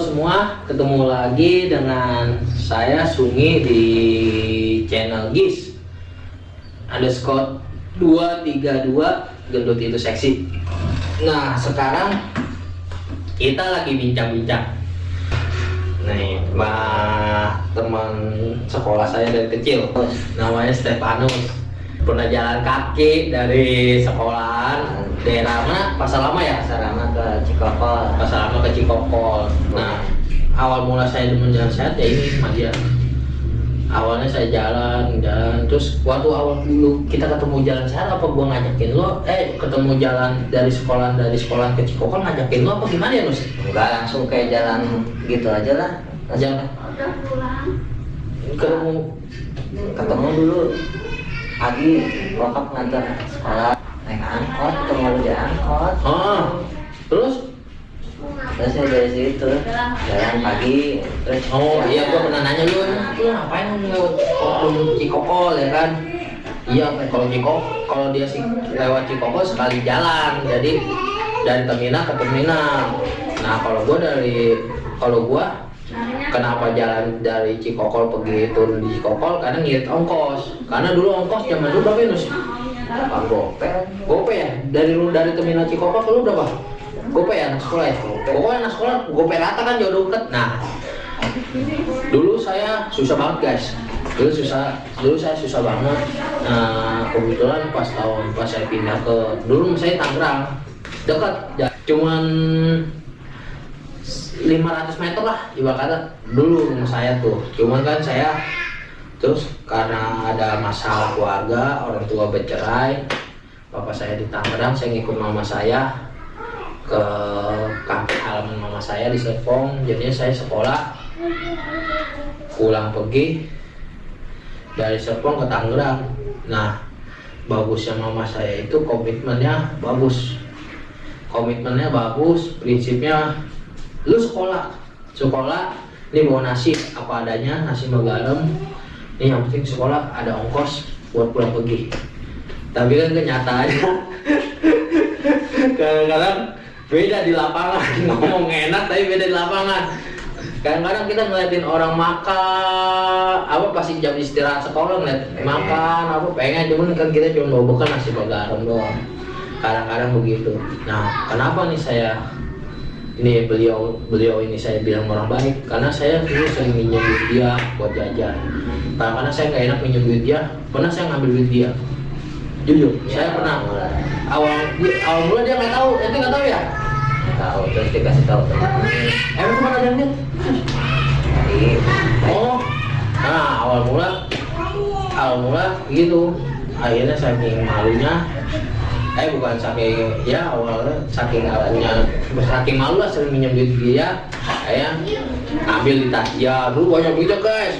semua, ketemu lagi dengan saya Sungi di channel GIS. Underscore 232 Gendut itu seksi. Nah sekarang kita lagi bincang-bincang. Nih, mah teman sekolah saya dari kecil. Namanya Stefanus. Pernah jalan kaki dari sekolahan Daerah mana? Pasar Lama ya? Pasar Lama ke Cikokol. Pasar Lama ke Cikokol. Nah, awal mula saya demen jalan sehat ya ini Mas ya. Awalnya saya jalan, jalan, terus waktu awal dulu kita ketemu jalan sehat apa gua ngajakin lo? Eh, ketemu jalan dari sekolah dari sekolah ke Cikokol ngajakin lo apa gimana ya Nus? Enggak langsung kayak jalan gitu aja lah. Jalan udah pulang ketemu Ketemu dulu pagi bokap ngantar sekolah naik angkot ketemu lu di angkot Ah, terus terus saya dari situ jalan pagi terus Oh jalan. iya gua pernah nanya lu, lu ngapain lewat oh, Cikokol ya kan? Iya kalau Cikokol kalau dia sih lewat Cikokol sekali jalan, jadi dari terminal ke terminal. Nah kalau gua dari kalau gua kenapa jalan dari Cikokol pergi turun di Cikokol karena ngirit ongkos karena dulu ongkos zaman dulu berapa ya? Apa gope Gope ya? Dari lu dari terminal Cikokol ke lu berapa? Gope ya anak sekolah ya? Pokoknya anak sekolah gope rata kan jauh deket. Nah, dulu saya susah banget guys. Dulu susah, dulu saya susah banget. Nah, kebetulan pas tahun pas saya pindah ke dulu saya Tangerang, dekat, cuman 500 meter lah ibarat kata dulu rumah saya tuh cuman kan saya terus karena ada masalah keluarga orang tua bercerai bapak saya di Tangerang saya ngikut mama saya ke kampung halaman mama saya di Serpong. Jadinya saya sekolah pulang pergi dari Serpong ke Tangerang. Nah bagusnya mama saya itu komitmennya bagus. Komitmennya bagus prinsipnya lu sekolah. Sekolah ini bawa nasi apa adanya nasi garam ini yang penting sekolah ada ongkos buat pulang pergi. Tapi kan kenyataannya kadang-kadang beda di lapangan. Ngomong enak tapi beda di lapangan. Kadang-kadang kita ngeliatin orang makan apa pasti jam istirahat sekolah ngeliat makan apa pengen. Cuman kan kita cuma bawa bekal nasi garam doang. Kadang-kadang begitu. Nah kenapa nih saya ini beliau beliau ini saya bilang orang baik karena saya dulu sering minjem duit dia buat jajan. Karena karena saya nggak enak minjem duit dia pernah saya ngambil duit dia? Jujur saya pernah. awal dia- awal mula dia nggak tahu ente nggak tahu ya? Tahu terus dikasih tahu. Teman emang ke mana dia jadi oh nah awal mula awal mula gitu. Akhirnya saking malunya eh bukan saking ya awalnya saking awalnya saking malu lah sering minjem duit dia. Kayak ambil di tas ya dulu banyak duitnya guys.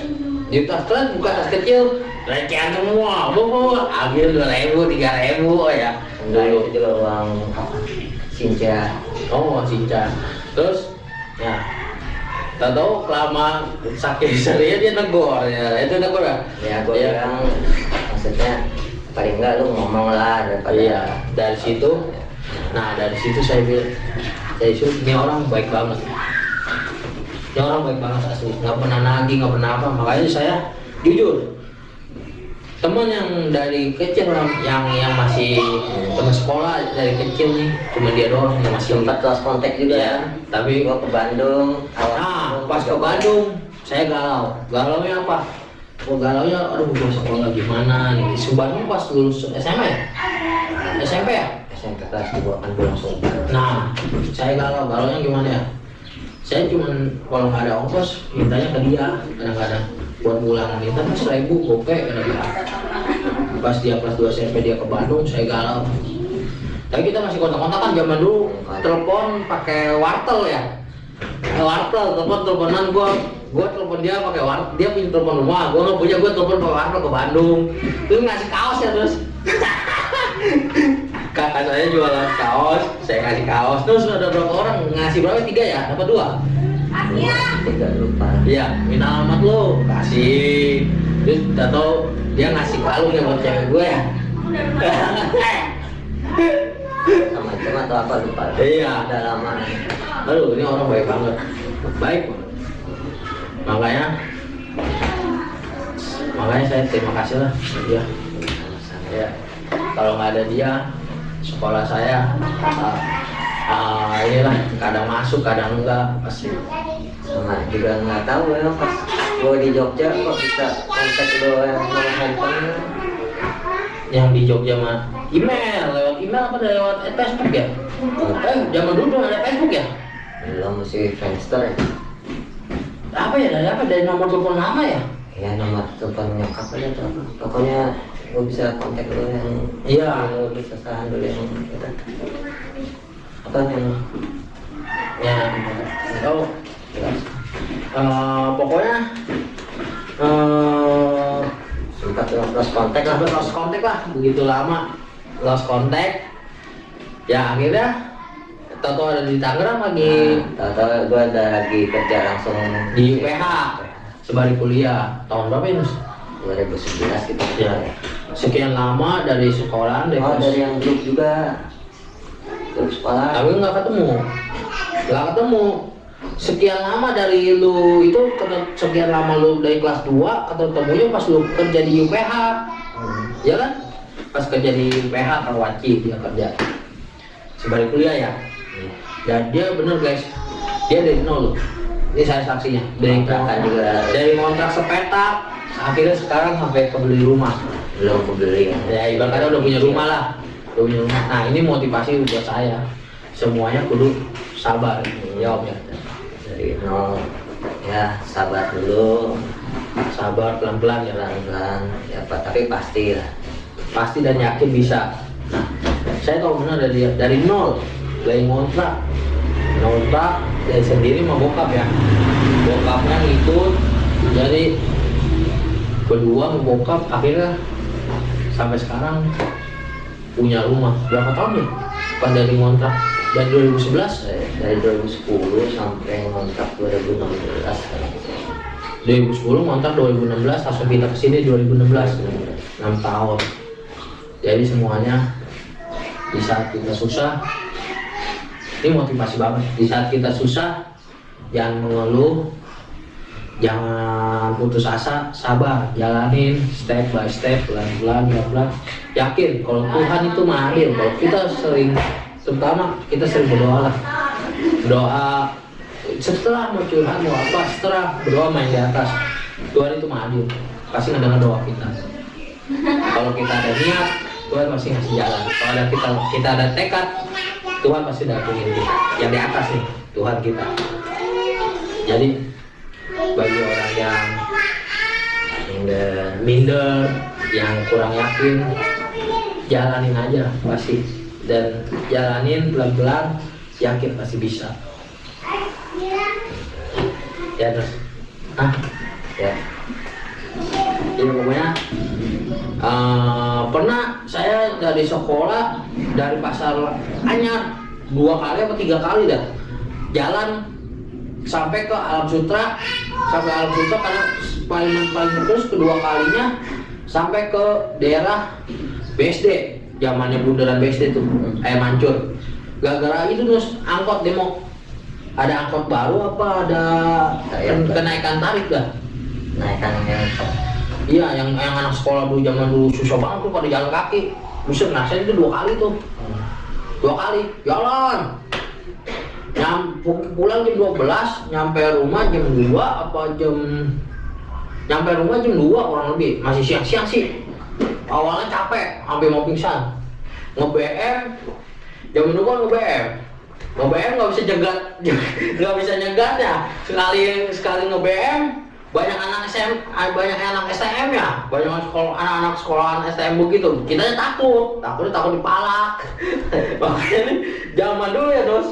Di tas kalian bukan tas kecil recehan semua. Bu bu ambil dua ribu tiga ribu oh ya. Dulu itu uang sinca. Oh cinta terus ya tak tahu kelama saking serinya dia negor ya. Itu negor ya? Ya gue Iya. bilang maksudnya paling enggak lu ngomong lah daripada iya dari situ. Nah dari situ saya bilang dari situ ini orang baik banget. Ini orang baik banget asli. Nggak pernah nagih nggak pernah apa. Makanya saya jujur teman yang dari kecil yang yang, yang masih teman sekolah dari kecil nih cuma dia doang yang masih sempat lost kontak juga Iya, tapi gua ke Bandung awal Nah, pas ke Bandung, saya galau. Galaunya apa? Oh, galaunya, aduh, gua sekolah gimana nih? Bandung pas lulus SMA ya? SMP ya? SMP kelas 2 kan gue langsung Nah, saya galau. Galaunya gimana ya? Saya cuman kalau nggak ada ongkos, mintanya ke dia kadang-kadang buat pulang minta mas seribu gope kadang-kadang. Pas dia kelas 2 SMP dia ke Bandung, saya galau. Tapi kita masih kontak-kontakan zaman dulu telepon pakai wartel ya. Pakai wartel, telepon teleponan gua gua telepon dia pakai wartel, dia punya telepon rumah, gua nggak punya gua telepon pakai wartel ke Bandung. Terus ngasih kaos ya terus. Kakak saya jualan kaos, saya kasih kaos. Terus ada berapa orang ngasih berapa? Tiga ya? Dapat dua? tiga lupa Iya, minta alamat lo, kasih. Terus tau dia ngasih kalung ya buat cewek gue ya. sama macam atau apa lupa Iya. udah lama Aduh, ini orang baik banget. baik banget. makanya makanya saya terima kasih lah dia ya kalau nggak ada dia sekolah saya ah, ah, inilah kadang masuk kadang enggak pasti sama juga nggak tahu ya pas gue di Jogja kok bisa kontak lo yang nomor handphone yang di Jogja mah email email apa lewat Facebook ya? Eh zaman dulu belum ada Facebook ya? Belum mesti Friendster ya. Apa ya dari apa? Dari nomor telepon lama ya? Ya nomor telepon nyokap aja tuh apa. pokoknya gue bisa kontak lo yang Iya. lo bisa saran dulu yang kita apa yang ya oh eh, pokoknya eh sempat lo lost kontak lah. sampai lost contact lah. Begitu lama lost contact. Ya akhirnya Toto ada di Tangerang lagi. Nah, tahu-tahu gue ada lagi kerja langsung di UPH sebalik kuliah. Tahun berapa ini Nus? 2011 gitu. Ya. Sekian lama dari sekolahan dari oh dari yang grup juga. Grup sekolah. Tapi nggak ketemu. Nggak ketemu. Sekian lama dari lu itu sekian lama lu dari kelas 2 ketemunya pas lu kerja di UPH Hmm. ya kan pas kerja di UPH Karwaci dia kerja. Sebalik kuliah ya. Dan dia bener guys. Dia dari nol ini saya saksinya. Dari Kontrakan juga. dari kontrak sepetak akhirnya sekarang sampai kebeli rumah. Belum kebeli. Ya ya ibaratnya udah punya rumah lah. Udah punya rumah. Nah ini motivasi buat saya. Semuanya kudu sabar. Jawabnya dari nol. Ya sabar dulu. Sabar pelan pelan ya. Pelan-pelan. Ya Pak, tapi pasti lah pasti dan yakin bisa. Saya tahu benar dari dari nol dari ngontrak. Ngontrak dari sendiri mau bokap ya. Bokapnya jadi berdua sama bokap akhirnya sampai sekarang punya rumah. Berapa tahun nih pas dari ngontrak. Dari 2011 dari, dari 2010 sampai ngontrak 2016 2010 ngontrak 2016 langsung pindah ke sini 2016 6 tahun jadi semuanya di saat kita susah ini motivasi banget. Di saat kita susah jangan mengeluh jangan putus asa sabar jalanin step by step pelan-pelan pelan-pelan. Yakin kalau Tuhan itu mahir kalau kita sering terutama kita sering berdoa lah. Doa setelah mau curhat mau apa setelah berdoa main di atas Tuhan itu mahir pasti ngedengar doa kita. Kalau kita ada niat Tuhan pasti ngasih jalan. Kalau ada kita kita ada tekad Tuhan pasti datengin kita. Yang di atas nih Tuhan kita. Jadi bagi orang yang minder, minder yang kurang yakin jalanin aja pasti. Dan jalanin pelan-pelan yakin pasti bisa. Ya terus. Ah ya. Jadi pokoknya eh, pernah saya dari sekolah dari pasar Anyar. Dua kali atau tiga kali dah. Jalan sampai ke Alam Sutra. Sampai Alam Sutra karena paling paling terus kedua kalinya sampai ke daerah BSD zamannya bundaran BSD tuh eh mancur. Gara-gara itu terus angkot demo. Ada angkot baru apa ada kenaikan. tarif dah. Naikkan yang Iya, yang yang anak sekolah dulu zaman dulu susah banget tuh pada jalan kaki. Nah saya itu dua kali tuh. Dua kali jalan. Nyam, pu- pulang jam 12, nyampe rumah jam 2 apa jam nyampe rumah jam 2 kurang lebih. Masih siang-siang sih. Awalnya capek, sampai mau pingsan. Nge-BM, jam dulu kan nge-BM. Nge-BM nggak bisa jegat, nggak bisa nyegatnya. Sekali sekali nge-BM, banyak anak SM, ah, banyak anak STM ya, banyak sekolah anak-anak sekolahan STM begitu. Kita takut, takutnya takut dipalak. Makanya nih, zaman dulu ya dos,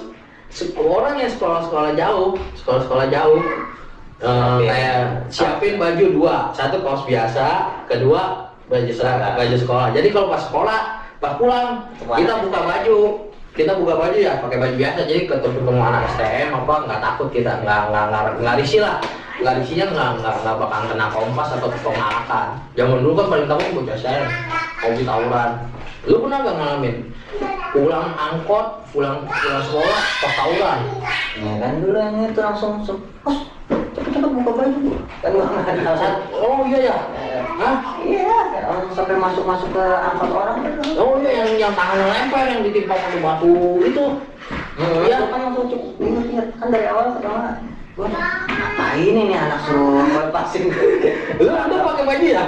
orang yang sekolah-sekolah jauh, sekolah-sekolah jauh, eh, Siapin. kayak siapin baju dua, satu kaos biasa, kedua baju seragam, baju sekolah. Jadi kalau pas sekolah, pas pulang, kita buka baju, kita buka baju ya pakai baju biasa. Jadi ketemu ketemu anak STM apa nggak takut kita nggak nggak nggak nggak risih lah nggak isinya nggak nggak nggak bakal kena kompas atau pengalakan zaman dulu kan paling takut bocah saya hobi tawuran. Lu pernah gak ngalamin? Pulang angkot pulang pulang sekolah pas tawuran. Ya kan dulu yang itu langsung langsung "Hos, cepet-cepet buka baju. Kan gua nggak ada alasan. Oh iya ya Hah? iya langsung sampai masuk-masuk ke angkot orang oh iya yang yang tangan lempar yang ditimpa pakai batu itu. Iya, kan langsung cukup. Inget-inget kan dari awal pertama ngapain ini anak suruh lepasin lu lu pakai baju ya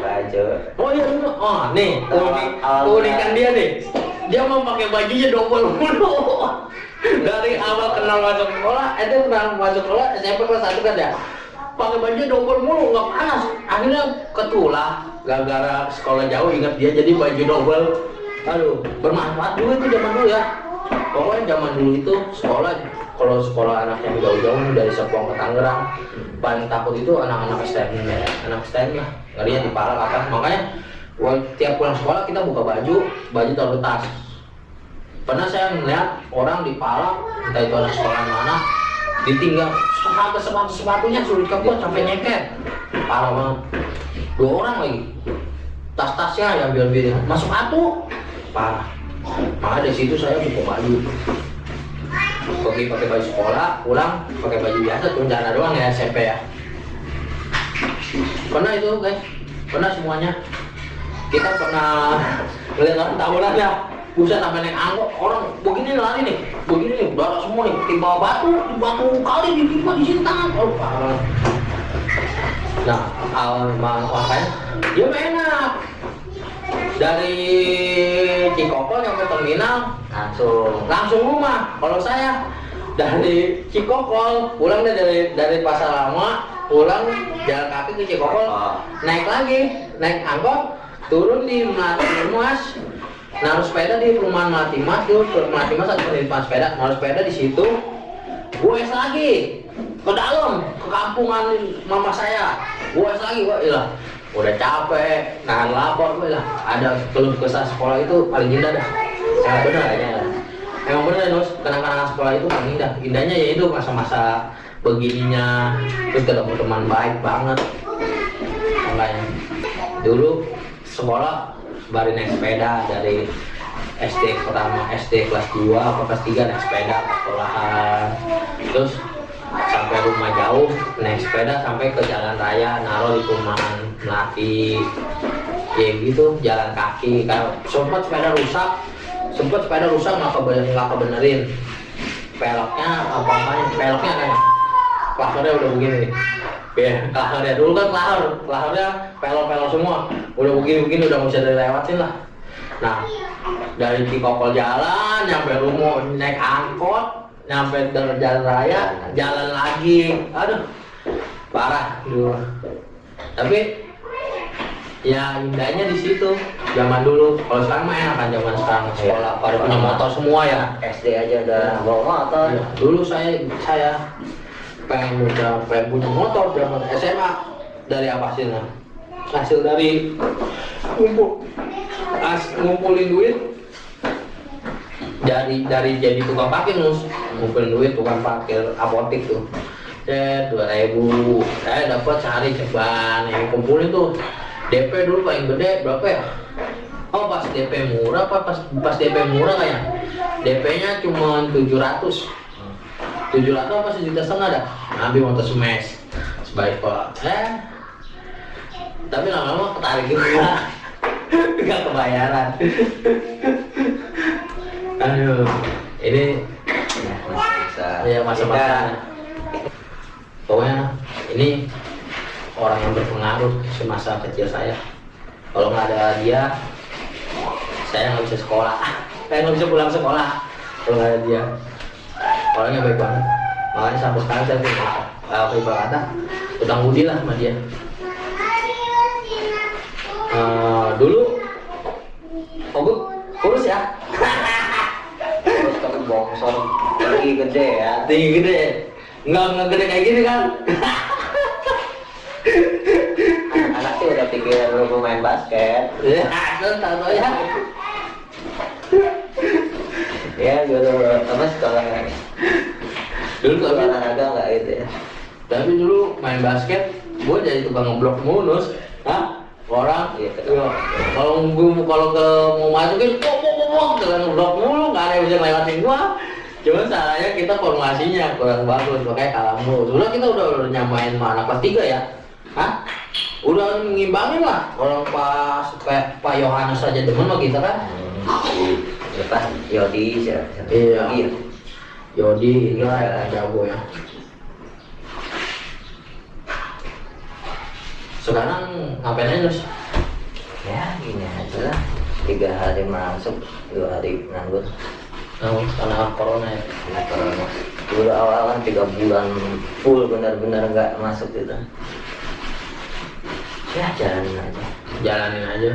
baju Oh iya lu, oh nih keunikan dia nih. Dia mau pakai bajunya double mulu. Dari awal kenal masuk sekolah, eh dia kenal masuk sekolah SMP kelas satu kan ya. Pakai baju double mulu, nggak panas. Akhirnya ketulah, gara-gara sekolah jauh ingat dia jadi baju double. Aduh, bermanfaat juga itu zaman dulu ya. Pokoknya zaman dulu itu sekolah, kalau sekolah anak yang jauh-jauh dari Serpong ke Tangerang, paling takut itu anak-anak STM ya, anak STM ya, ngerinya dipalak apa. Makanya gua tiap pulang sekolah kita buka baju, baju taruh tas. Pernah saya melihat orang dipalak, entah itu anak sekolah mana, ditinggal sepatu sepatu sepatunya sulit kebut sampai nyeket, parah banget. Dua orang lagi, tas-tasnya yang ambil-ambil, masuk sepatu, parah. Makanya dari situ saya buka baju pergi pakai baju sekolah, pulang pakai baju biasa, turun doang ya SMP ya. Pernah itu guys, pernah semuanya. Kita pernah melihat orang tawuran ya, buset sampai naik angkot, orang begini lari nih, begini nih, darah semua nih, timpa batu, batu kali ditimpa di sini tangan, oh parah. Nah, awal makanya dia enak. Dari Cikokol nyampe terminal, langsung langsung rumah. Kalau saya dari Cikokol pulang dari dari pasar lama pulang jalan kaki ke Cikokol. Oh. naik lagi naik angkot turun di Melati Mas. Naruh sepeda di perumahan Melati Mas tuh ke Melati Mas ada penitipan sepeda. Naruh sepeda di situ. Gue lagi ke dalam ke kampungan mama saya. Gue lagi gue ilah udah capek nahan lapor gue lah. Ada keluh kesah sekolah itu paling indah dah. Ya benar aja emang benar Nus kenang-kenangan sekolah itu paling indah. Indahnya ya itu masa-masa begininya. Terus ketemu teman baik banget. Makanya dulu sekolah baru naik sepeda dari SD pertama SD kelas 2 apa kelas 3 naik sepeda ke sekolahan. Terus sampai rumah jauh naik sepeda sampai ke jalan raya naruh di perumahan melati ya gitu jalan kaki. Kalau sempat sepeda rusak sempat sepeda rusak nggak kebenerin nggak peloknya apa apanya peloknya kan? Klasornya udah begini nih. Ya klasornya dulu kan klahor klahornya pelok-pelok semua. Udah begini-begini udah nggak bisa dilewatin lah. Nah dari Cikokol jalan nyampe rumah naik angkot nyampe ke jalan raya jalan lagi. Aduh parah. Dulu tapi ya indahnya di situ zaman dulu. Kalau sekarang mah enak kan zaman sekarang sekolah. Pada punya motor semua ya. SD aja udah bawa motor. Iya, dulu saya saya pengen punya pengen punya motor zaman SMA dari apa hasilnya? Hasil dari ngumpul as, ngumpulin duit dari dari jadi tukang parkir mus. Ngumpulin duit tukang parkir apotik tuh. Eh dua ribu. Saya dapat sehari ceban yang kumpulin tuh. DP dulu paling gede berapa ya? Oh pas DP murah apa pas pas DP murah kayak DP nya cuma 700 700 apa sejuta setengah dah? Ambil motor smash sebaik pak. Eh tapi lama-lama ketarik juga. Nggak kebayaran aduh ini ya masih bisa ya masa-masa pokoknya ini orang yang berpengaruh semasa kecil saya. Kalau nggak ada dia saya nggak bisa sekolah. Saya nggak bisa pulang sekolah kalau nggak ada dia. Orangnya baik banget. Makanya sampai sekarang saya punya apa ibarat kata utang budi lah sama dia. Eh, dulu bongsor tinggi gede ya. Tinggi gede. Nggak nggak gede kayak gini kan? Anak sih udah pikir lu mau main basket. Ya. Itu tahu tahu ya ya guru apa sekolah dulu kalau olahraga nggak gitu ya? Tapi dulu main basket gue jadi tukang ngeblok mulus Hah? Orang Iya, iya. kalau gue kalau ke mau masukin pok pok pok pok dengan ngeblok mulu nggak ada yang bisa ngelewatin gua cuma salahnya kita formasinya kurang bagus makanya kalah mulu sudah kita udah, udah nyamain sama anak kelas tiga ya Hah? udah ngimbangin lah orang pas kayak Pak Yohanes aja demen sama kita kan Hmm, apa Yodi siapa siapa Iya. Yogi ya? Yodi ini lah yang jago ya sekarang ngapain aja Nus? ya gini aja lah. Tiga hari masuk dua hari nganggur. Oh, karena corona ya? Nah, corona. dulu awal kan tiga bulan full benar-benar nggak masuk gitu. Ya jalanin aja. Jalanin aja.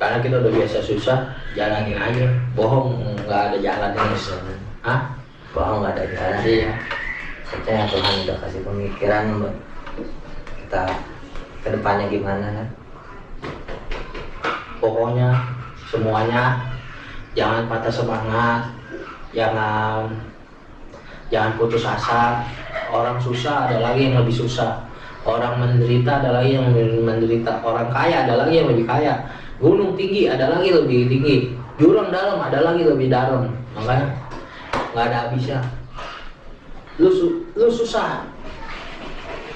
Karena kita udah biasa susah jalanin aja. Bohong nggak ada jalan Nus ah bohong nggak ada jalan. Iya. Percaya Tuhan udah kasih pemikiran buat kita ke depannya gimana? Pokoknya semuanya jangan patah semangat jangan jangan putus asa. Orang susah ada lagi yang lebih susah. Orang menderita ada lagi yang menderita. Orang kaya ada lagi yang lebih kaya. Gunung tinggi ada lagi lebih tinggi. Jurang dalam ada lagi lebih dalam. Makanya nggak ada habisnya. Lu lu susah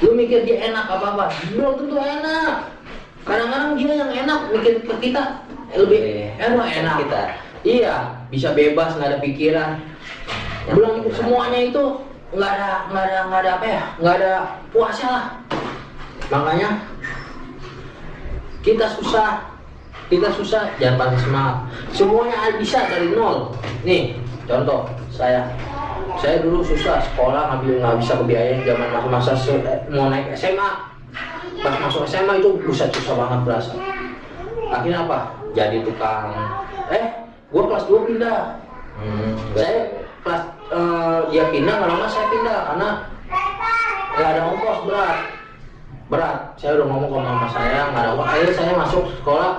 lu mikir dia enak apa apa belum tentu enak. Kadang-kadang dia yang enak mikir ke kita eh, lebih Iya. enak enak. Kita. iya. Bisa bebas nggak ada pikiran. Yang belum penting semuanya itu nggak ada nggak ada nggak ada apa ya nggak ada puasnya lah. Makanya kita susah kita susah jangan patah semangat. Semuanya bisa dari nol. Nih contoh saya saya dulu susah sekolah nggak bisa nggak bisa kebiayain zaman masa-masa mau naik SMA pas masuk SMA itu buset susah banget berasa. Akhirnya apa? Jadi tukang. Eh gua kelas 2 pindah. Hmm, saya kelas eh, dia pindah nggak lama saya pindah karena nggak ada ongkos berat. Berat. Saya udah ngomong ke mama saya nggak ada ongkos akhirnya saya masuk sekolah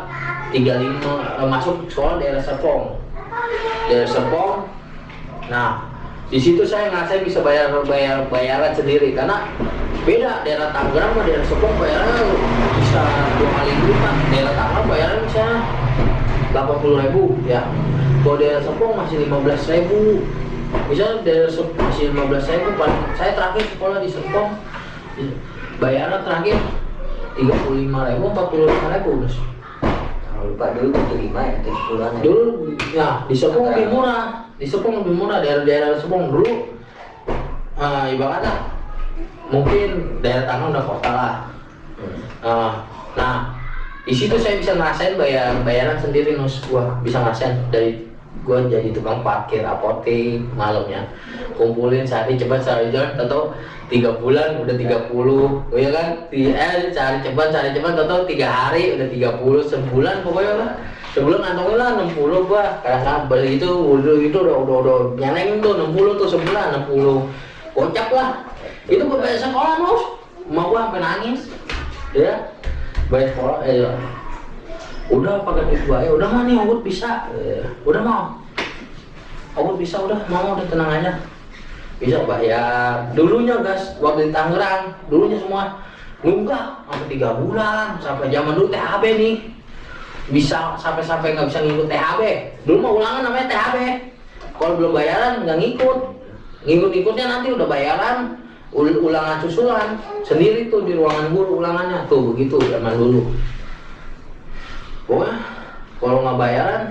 35 eh, masuk sekolah daerah Serpong. Daerah Serpong. Nah di situ saya nggak bisa bayar bayar bayaran sendiri. Karena beda daerah Tangerang sama daerah Serpong bayarannya bisa dua kali lipat. Daerah Tangerang bayaran misalnya 80 ribu ya. Kalau daerah Serpong masih 15 ribu. Misalnya daerah Serpong masih 15 ribu. Paling saya terakhir sekolah di Serpong bayaran terakhir 35 ribu 45 ribu lupa dulu tuh lima ya tujuh puluhan ya. Dulu ya di Serpong lebih murah. Di Serpong lebih murah daerah-daerah Serpong dulu. Eh ibaratnya mungkin daerah tanah udah kota lah. Ah, nah, di situ saya bisa ngerasain bayar bayaran sendiri nus. Gua bisa ngerasain dari gua jadi tukang parkir apotek malamnya. Kumpulin sehari cepat sehari jalan atau tiga bulan udah 30 oh ya kan? Di- eh cari cepat cari cepat atau tiga hari udah 30 sebulan pokoknya lah sebulan ngantongin lah 60 gua kadang-kadang beli itu udah itu udah udah udah nyeleng tuh 60 tuh sebulan 60 kocak lah. Itu gua bayar sekolah nus mau gua sampai nangis ya. Bayar sekolah eh ya. Udah pakai gua ya udah mah nih bisa. Eh, udah mau Ogut bisa udah. Mau udah tenang aja. Bisa bayar. Dulunya gas waktu di Tangerang dulunya semua nunggak. Sampai tiga bulan sampai zaman dulu THB nih. Bisa sampai-sampai nggak bisa ngikut THB dulu mah ulangan namanya THB kalau belum bayaran nggak ngikut. Ngikut-ngikutnya nanti udah bayaran ul- ulangan susulan. Sendiri tuh di ruangan guru ulangannya. Tuh begitu zaman dulu pokoknya kalau nggak bayaran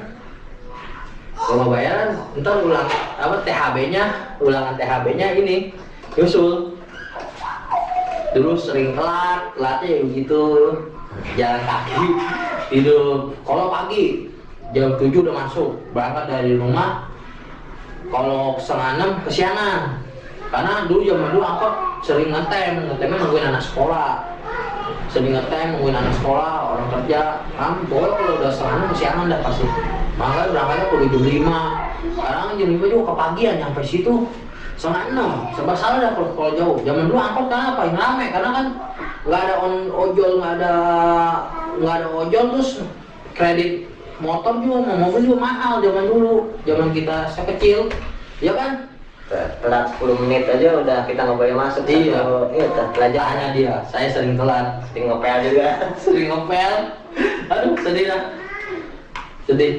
kalau nggak bayaran ntar ulang apa THB-nya ulangan THB-nya ini nyusul. Dulu sering telat telatnya ya begitu. Jalan kaki tidur. Kalau pagi jam 7 udah masuk berangkat dari rumah. Kalau setengah enam kesiangan. Karena dulu zaman dulu angkot sering ngetem ngetemnya nungguin anak sekolah sering ngetem nungguin anak sekolah orang kerja. Kan pokoknya kalau udah setengah enam kesiangan dah pasti. Makanya berangkatnya kudu jam lima. Sekarang jam lima juga kepagian nyampe situ. Setengah enam. Serba salah dah kalau, kalau jauh. Zaman dulu angkot kan apa yang rame. Karena kan nggak ada on ojol nggak ada nggak ada ojol terus kredit motor juga mau mobil juga mahal zaman dulu. Zaman kita saya kecil. Ya kan telat 10 menit aja udah kita nggak boleh masuk Iya. satu- iya tuh, pelajaran Tanya dia, saya sering telat, sering ngepel juga sering ngepel. Aduh, sedih lah. Sedih.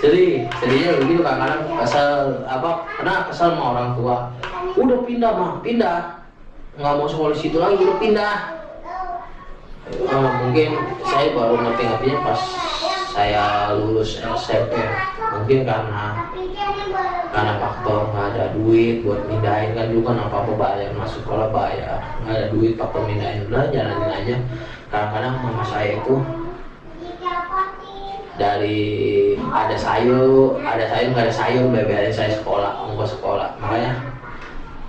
Sedih. Sedihnya begitu kadang-kadang kesel apa? Karena kesel sama orang tua. Udah pindah mah, pindah. Nggak mau sekolah di situ lagi, udah pindah. Eh, mungkin saya baru ngerti-ngertinya pas saya lulus SMP mungkin karena karena faktor nggak ada duit buat pindahin. Kan dulu kan apa apa bayar masuk sekolah bayar. Nggak ada duit faktor pindahin. Udah jalanin aja. Kadang-kadang mama saya itu dari ada sayur ada sayur nggak ada sayur beberin saya sekolah ke sekolah. Makanya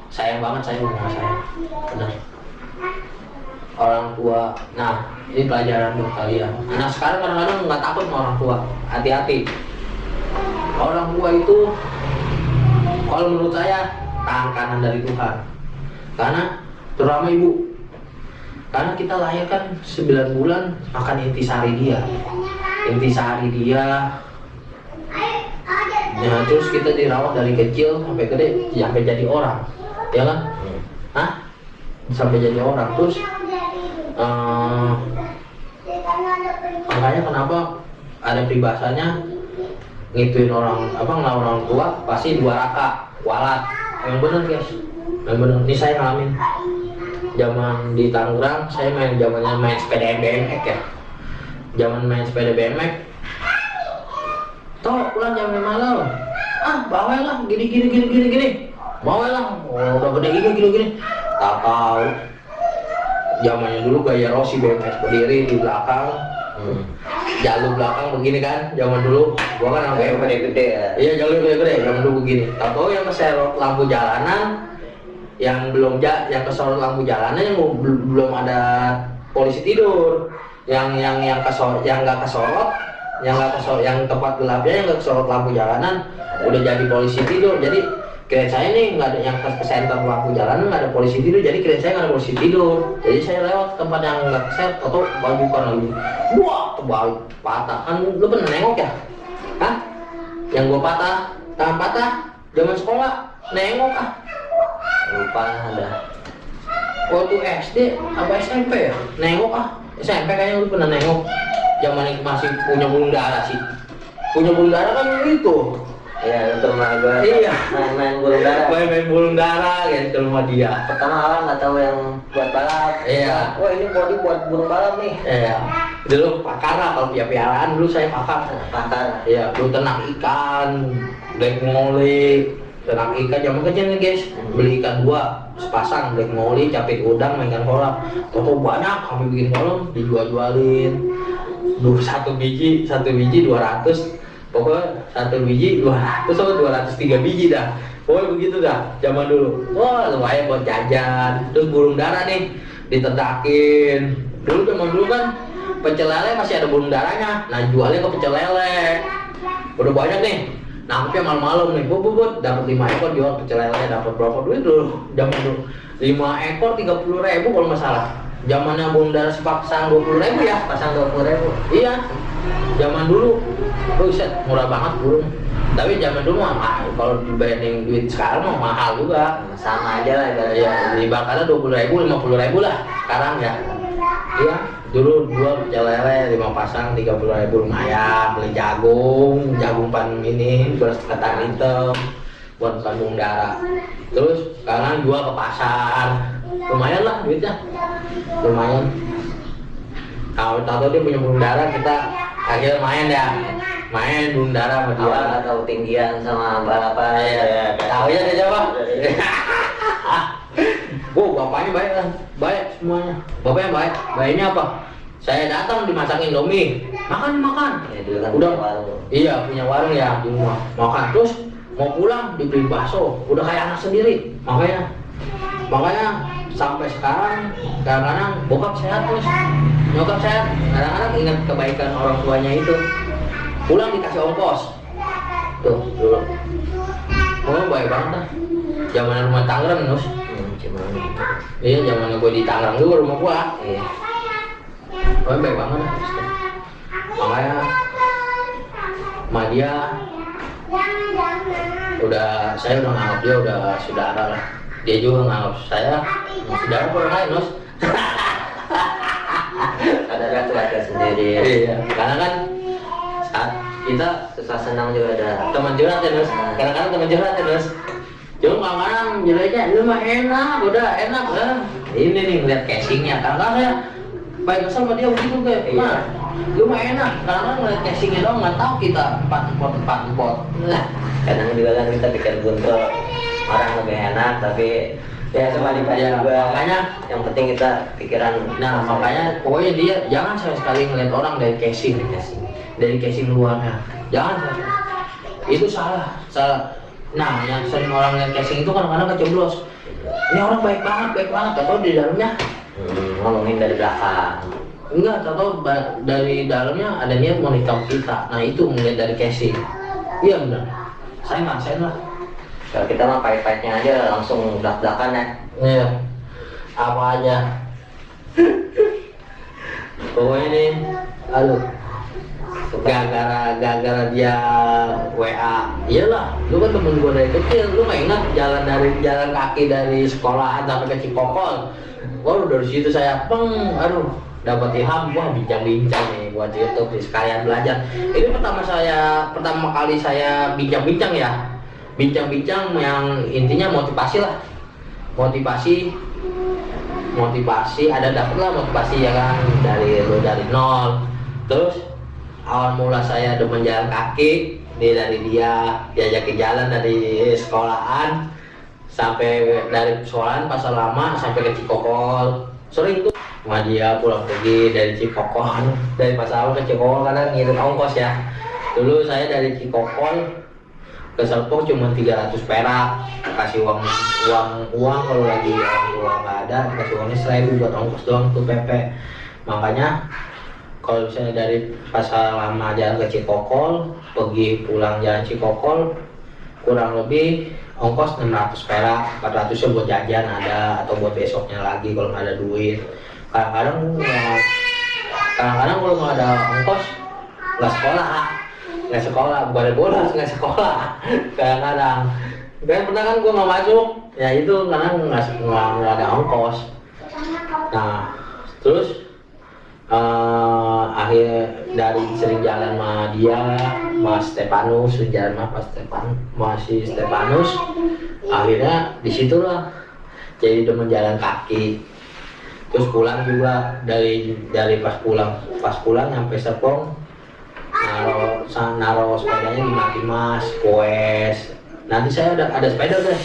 sayang banget saya mama saya. Benar orang tua. Nah ini pelajaran buat kalian. Anak sekarang kadang-kadang nggak takut sama orang tua. Hati-hati. Orang tua itu kalau menurut saya tangan kanan dari Tuhan. Karena terutama ibu. Karena kita lahir kan 9 bulan makan intisari dia. Intisari dia. Ya terus kita dirawat dari kecil sampai gede sampai jadi orang. Ya kan? Hah? sampai jadi orang. Terus eh, makanya kenapa ada peribahasanya ngituin orang apa ngelawan orang tua pasti dua raka walat. Yang bener guys. Yang bener. Ini saya ngalamin. Zaman di Tangerang saya main zamannya main sepeda BMX ya. Zaman main sepeda BMX. Toh pulang jam lima malam. Ah bawel gini gini gini gini gini. Bawel oh, udah gede gini gini gini. Tak tahu zamannya dulu gaya Rossi BMX berdiri di belakang hmm. jalur belakang begini kan zaman dulu gua kan sampai kayak gede-gede ya Iya jalur gede-gede yang dulu begini. Tahu yang keserot lampu jalanan, yang belum ja, yang kesorot lampu jalanan yang bel- belum ada polisi tidur. Yang yang yang kesorot, yang nggak kesorot, yang nggak kesorot, yang tempat gelapnya yang nggak kesorot lampu jalanan, udah jadi polisi tidur. Jadi kirain saya nih nggak ada yang ke ke center lampu jalanan nggak ada polisi tidur. Jadi kirain saya nggak ada polisi tidur. Jadi saya lewat tempat yang nggak keset, atau baju bukan lagi. Wah, terbalik patah. Kan lu pernah nengok ya? Hah? Yang gua patah, tangan patah, zaman sekolah, nengok ah. lupa ada Waktu SD apa SMP ya? Nengok ah. SMP kayaknya lu pernah nengok. Zaman masih punya bulung darah sih. Punya bulung darah kan itu. Iya gua Iya. main-main burung darah Main-main bulung darah gitu rumah dia. pertama orang nggak tahu yang buat balap Iya. wah ini body buat burung balap nih Iya. Dulu pakar lah kalau piara-piaraan dulu saya pakar. pakar Iya, dulu tenang ikan, black molly, tenang ikan zaman kecil nih guys. Beli ikan dua, sepasang black molly, capit udang, mainkan kolam. Toto banyak, kami bikin kolam, dijual-jualin. Dua satu biji, satu biji dua ratus. Pokoknya satu biji dua ratus atau dua ratus tiga biji dah. Pokoknya begitu dah, zaman dulu. Wah, lumayan buat jajan. Terus burung darah nih, ditedakin. Dulu zaman dulu kan pecel lele masih ada burung darahnya. Nah, jualnya ke pecel lele. Udah banyak nih. Nangkepnya malam-malam nih, bubut bubut dapat lima ekor jual pecel lele dapat berapa duit dulu? Zaman dulu lima ekor tiga puluh ribu kalau nggak salah. Zamannya burung darah sepasang dua puluh ribu ya. pasang dua puluh ribu Iya, zaman dulu, buset murah banget burung. Tapi zaman dulu mah mahal. Kalau dibanding duit sekarang mah mahal juga. sama aja lah ibaratnya Ya, di Bakarnya dua puluh ribu, lima puluh ribu lah sekarang ya. Iya, dulu dua pecel lele lima pasang tiga puluh ribu lumayan. Beli jagung, jagung pan ini beras ketan hitam buat bandung darah. Terus sekarang jual ke pasar, lumayan lah duitnya, lumayan. Kalau tahu dia punya burung darah kita akhirnya main ya, main burung darah sama dia. awal nggak tahu tinggian sama balapan Iya, tahu ya dia coba. Wow, bapaknya baik kan, baik semuanya. Bapaknya baik, baiknya apa? Saya datang dimasak Indomie, makan makan. ya kan Udah. punya warung Iya punya warung ya di rumah, makan terus mau pulang dibeli bakso, udah kayak anak sendiri. Makanya, makanya sampai sekarang kadang-kadang bokap sehat terus, nyokap sehat. Kadang-kadang ingat kebaikan orang tuanya itu. Pulang dikasih ongkos, tuh dulu. Oh baik banget dah. Zaman rumah Tangerang nus. hmm, Iya zaman gue di Tangerang dulu rumah gua. iya Oh baik banget dah. Makanya sama dia udah saya udah nganggap dia udah saudara lah dia juga nganggap saya saudara orang lain Nos ada kan keluarga sendiri. Iya. Karena kan saat kita susah senang juga ada teman curhat ya Nos kadang-kadang teman curhat ya Nos cuma kadang-kadang jeleknya lu mah enak udah enak lah ini nih ngeliat casingnya. Kadang-kadang ya baik sama dia begitu kayak Iya. lu mah enak. Kadang-kadang ngeliat casingnya doang nggak tahu kita empat empat empat empat. Kadang juga kan kita pikir buntu orang lebih enak tapi ya cuma dibaca Ya, juga makanya yang penting kita pikiran Nah makanya pokoknya dia jangan sama sekali ngeliat orang dari casing, dari casing luarnya, jangan. Itu salah, salah. Nah yang sering orang ngeliat casing itu kadang-kadang kecoblos. Ini orang baik banget, baik banget, atau di dalamnya hmm, ngomongin dari belakang enggak, atau dari dalamnya ada niat mau kita. Nah itu ngeliat dari casing. Iya benar. Saya ngerasain lah. Kalau kita mah pahit-pahitnya aja langsung belak-belakan ya Iya. Apa aja. Pokoknya nih, aduh. Gara-gara gara-gara dia WA. Iyalah, lu kan temen gua dari kecil, lu nggak ingat jalan dari jalan kaki dari sekolahan sampai ke Cikokol. Waduh dari situ saya peng, aduh dapat ilham wah bincang-bincang nih buat YouTube nih sekalian belajar. Ini pertama saya pertama kali saya bincang-bincang ya. Bincang-bincang yang intinya motivasi lah. Motivasi motivasi ada dapet lah motivasi ya kan? Dari lu dari nol. Terus awal mula saya demen jalan kaki dia dari dia diajakin jalan dari sekolahan sampai dari sekolahan pasar lama sampai ke Cikokol. Sering tuh sama dia pulang pergi dari Cikokol dari pasar lama ke Cikokol karena ngirit ongkos ya. Dulu saya dari Cikokol ke Serpong cuma 300 perak. Kasih uang uang uang kalau lagi tua nggak ada kasih uangnya seribu buat ongkos doang tuh PP makanya kalau misalnya dari pasar lama jalan ke Cikokol pergi pulang jalan Cikokol kurang lebih ongkos 600 perak. 400 nya buat jajan ada atau buat besoknya lagi kalau nggak ada duit. Kadang-kadang kadang-kadang kalau nggak ada ongkos nggak sekolah nggak sekolah bukan bolos nggak sekolah. Kadang-kadang. Dan pernah kan gua nggak masuk? Ya itu karena nggak nggak ada ongkos. Nah terus eh akhir dari sering jalan sama dia Mas Stepanus jalan sama Mas Stepan masih Stepanus akhirnya di situlah jadi demen jalan kaki. Terus pulang juga dari dari pas pulang pas pulang sampai Serpong naro naro sepedanya di Mati Mas Koes nanti saya ada ada sepeda guys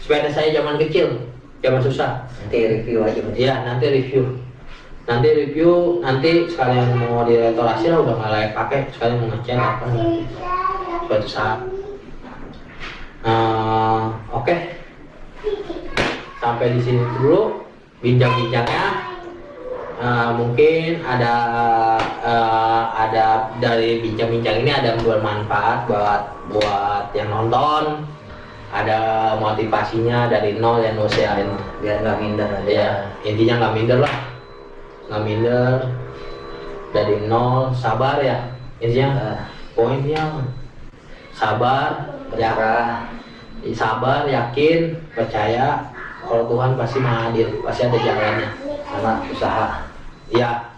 sepeda saya zaman kecil zaman susah. Nanti review aja berarti Iya, nanti review. Nanti review, nanti sekalian mau direstorasi lah udah nggak layak pakai, sekalian mau ngecat apa. Suatu saat. Eh, Oke, sampai di sini dulu bincang-bincangnya. Eh, mungkin ada eh, ada dari bincang-bincang ini ada yang bermanfaat buat buat yang nonton. Ada motivasinya dari nol yang usiain biar nggak minder aja. Ya intinya nggak minder lah. Nggak minder. Dari nol sabar ya. Intinya Nah, poinnya sabar ya. Berserah sabar yakin percaya. Kalau Tuhan pasti mengadil pasti ada jalannya. Sama usaha ya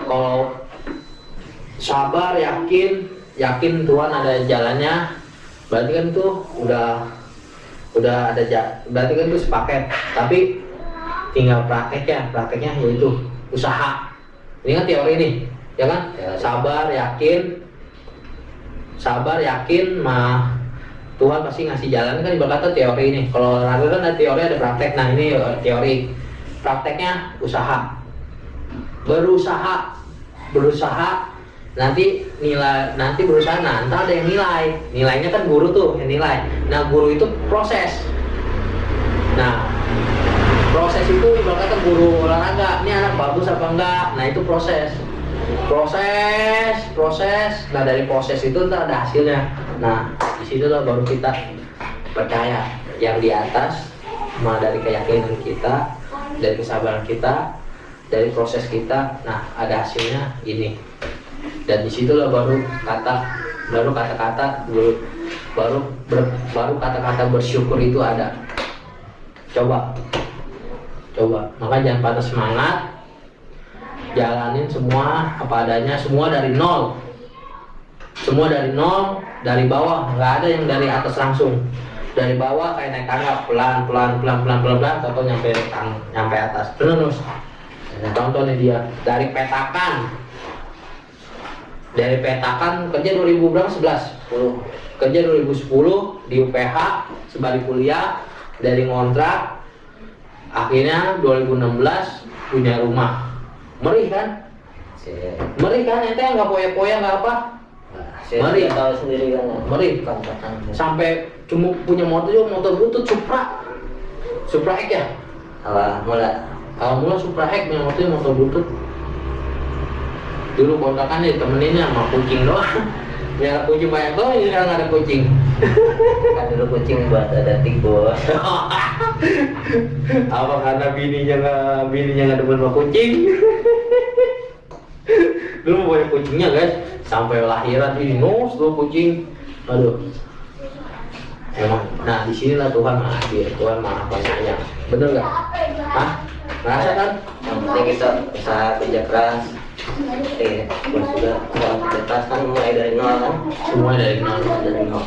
kalau sabar yakin yakin Tuhan ada jalannya berarti kan tuh udah udah ada ja- berarti kan tuh sepaket. Tapi tinggal prakteknya prakteknya yaitu usaha. Ini kan teori nih ya kan? Sabar yakin sabar yakin mah Tuhan pasti ngasih jalan. Kan ibarat kata teori ini. Kalau olahraga kan ada teori ada praktek. Nah ini eh, teori. Prakteknya usaha berusaha berusaha nanti nilai nanti berusaha nah ntar ada yang nilai. Nilainya kan guru tuh yang nilai. Nah guru itu proses. Nah proses itu ibarat kata guru olahraga ini anak bagus apa enggak? Nah itu proses. Proses proses. Nah dari proses itu ntar ada hasilnya. Nah di situlah baru kita percaya yang di atas mah dari keyakinan kita dari kesabaran kita dari proses kita nah ada hasilnya ini dan di situlah baru kata baru kata-kata baru baru ber- baru kata-kata bersyukur itu ada coba coba maka jangan patah semangat jalanin semua apa adanya semua dari nol semua dari nol dari bawah nggak ada yang dari atas langsung dari bawah kayak naik tangga pelan pelan pelan pelan pelan pelan atau nyampe tang nyampe atas bener Nus contoh nih dia dari petakan. Dari petakan kerja 2000 berapa? 11 10 kerja 2010 di UPH sebalik kuliah dari ngontrak akhirnya 2016 punya rumah. Meri kan? Saya, meri kan? Ente nggak poya-poya nggak apa? Mari. sudah tahu sendiri kan. ya. Mari. Sampai cuma punya motor juga motor butut Supra. Supra X ya? Awal mula mula Supra X punya motor motor butut dulu kontrakan ditemeninnya sama kucing doang. Ya kucing banyak doang ini sekarang ada kucing. Kan dulu kucing buat ada tikus. apa karena bininya nggak bininya nggak demen sama kucing? Dulu banyak kucingnya guys. Sampai lahiran ini nus dua kucing. Aduh. Emang nah di sinilah Tuhan maha adil Tuhan maha penyayang. Bener nggak? Hah? Ngerasa kan Yang penting kita usaha kerja keras. Eh, terus juga keras kan mulai dari nol kan. semua dari nol Dari nol.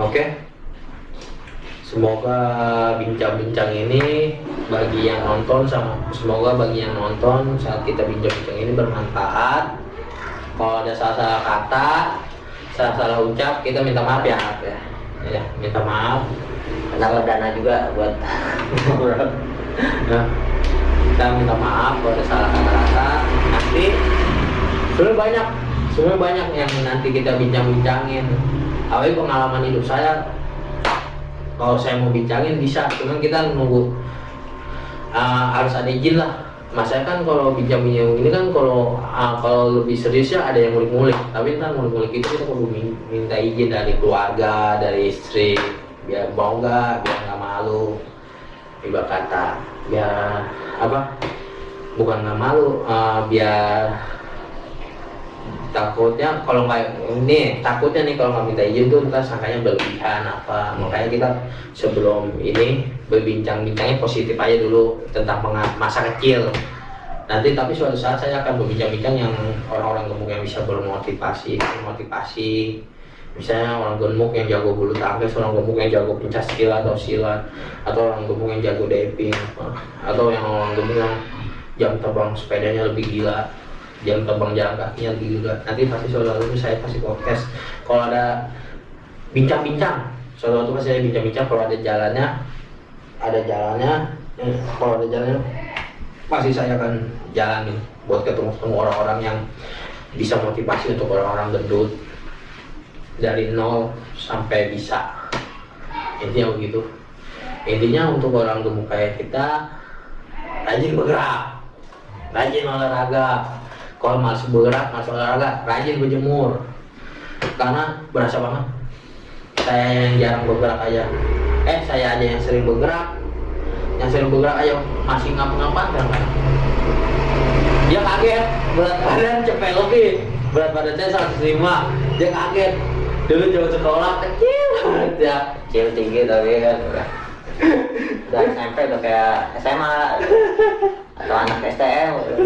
Oke. Semoga bincang-bincang ini bagi yang nonton sama semoga bagi yang nonton saat kita bincang-bincang ini bermanfaat. Kalau ada salah-salah kata, salah-salah ucap, kita minta maaf ya. ya. Ya, minta maaf. Karena dana juga buat kita minta maaf kalau ada salah kata-kata. Nanti sebenarnya banyak, sebenarnya banyak yang nanti kita bincang-bincangin. Awalnya pengalaman hidup saya, kalau saya mau bincangin bisa, cuman kita nunggu uh, harus ada izin lah. Mas saya kan kalau bincang-bincang ini kan kalau uh, kalau lebih serius ya ada yang ngulik-ngulik. Tapi ntar ngulik-ngulik itu kita perlu min- minta izin dari keluarga, dari istri, biar mau nggak, biar nggak malu ibarat kata biar apa bukan nggak malu eh, biar takutnya kalau nggak ini takutnya nih kalau nggak minta izin tuh ntar sangkanya berlebihan apa. Makanya kita sebelum ini berbincang-bincangnya positif aja dulu tentang masa kecil. Nanti tapi suatu saat saya akan berbincang-bincang yang orang-orang yang bisa bermotivasi motivasi misalnya orang gemuk yang jago bulu tangkis orang gemuk yang jago pencak silat atau silat atau orang gemuk yang jago diving atau yang orang gemuk yang jam terbang sepedanya lebih gila jam terbang jalan kakinya lebih gila. Nanti pasti suatu waktu saya pasti podcast. Kalau ada bincang-bincang suatu waktu pasti saya bincang-bincang kalau ada jalannya ada jalannya eh, kalau ada jalannya pasti saya akan jalanin buat ketemu ketemu orang-orang yang bisa motivasi untuk orang-orang gendut dari nol sampai bisa. Intinya begitu. Intinya untuk orang gemuk kayak kita rajin bergerak. Rajin olahraga. Kalau masih bergerak masih olahraga rajin berjemur. Karena berasa banget. Saya yang jarang bergerak aja. Eh saya aja yang sering bergerak. Yang sering bergerak aja masih ngapa-ngapain kan? Dia kaget. Berat badan cepet lebih. Berat badan saya 105 dia kaget dulu jauh sekolah kecil banget ya. Kecil tinggi tapi kan udah SMP udah kayak SMA atau anak STM gitu.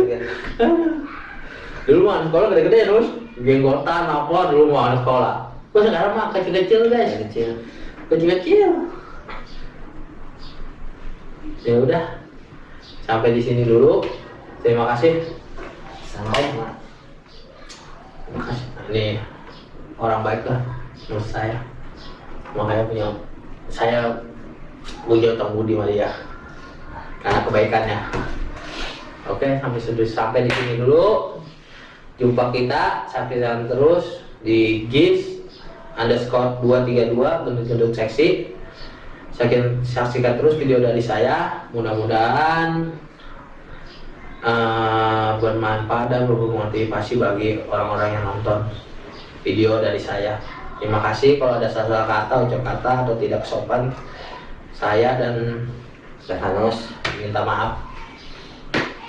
dulu mah anak sekolah gede-gede terus jenggotan apa dulu anak sekolah. Kok sekarang mah kecil-kecil guys. Kecil. Kecil-kecil. Ya udah. Sampai di sini dulu. Terima kasih. Sama terima kasih. Ini orang baik lah menurut saya. Makanya punya saya punya utang budi sama dia. Karena kebaikannya. Oke sampai sampai sampai di sini dulu. Jumpa kita jalan terus di GIS underscore 232 gendut-gendut seksi. Saksikan, saksikan terus video dari saya. Mudah-mudahan eh, bermanfaat dan motivasi bagi orang-orang yang nonton video dari saya. Terima kasih kalau ada salah kata ucap kata atau tidak sopan saya dan Stefanus minta maaf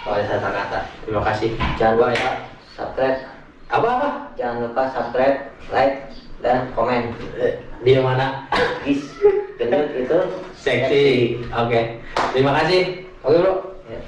kalau ada salah kata. Terima kasih. Jangan lupa ya subscribe. Apa apa? Jangan lupa subscribe like dan komen. Dia mana? Gendut itu seksi. Oke. Terima kasih. Oke bro. Ya.